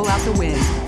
pull out the win.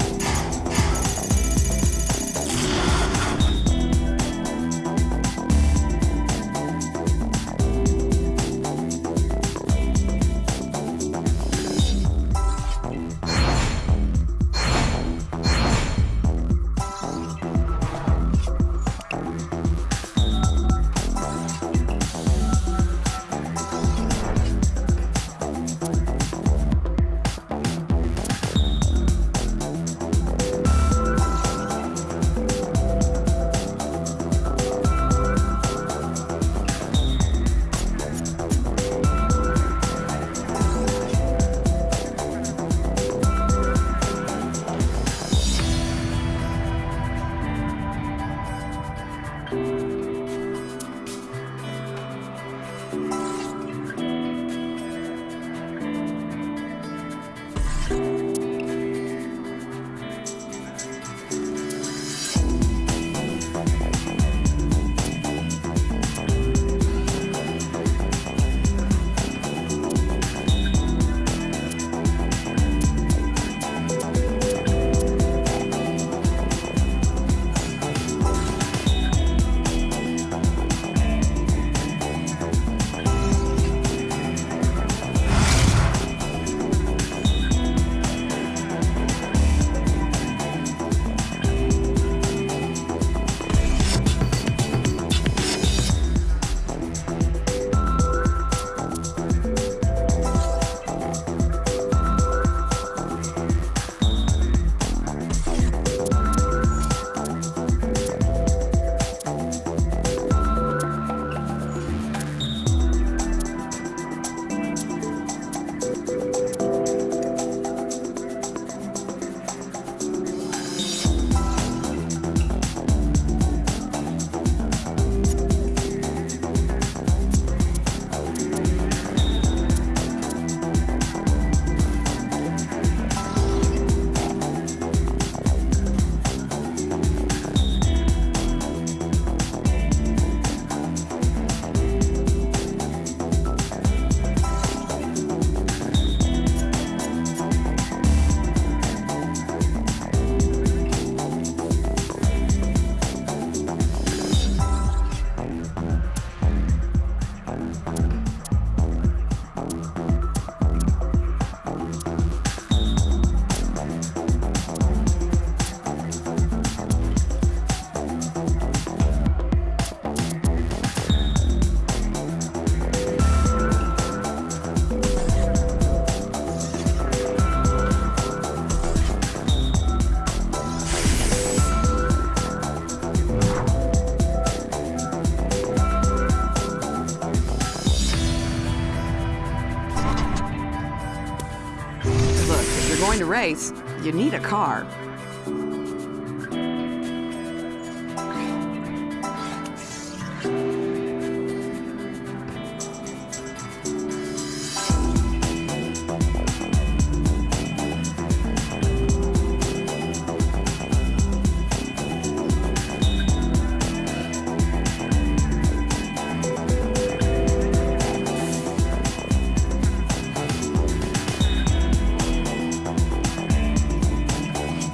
Race, you need a car.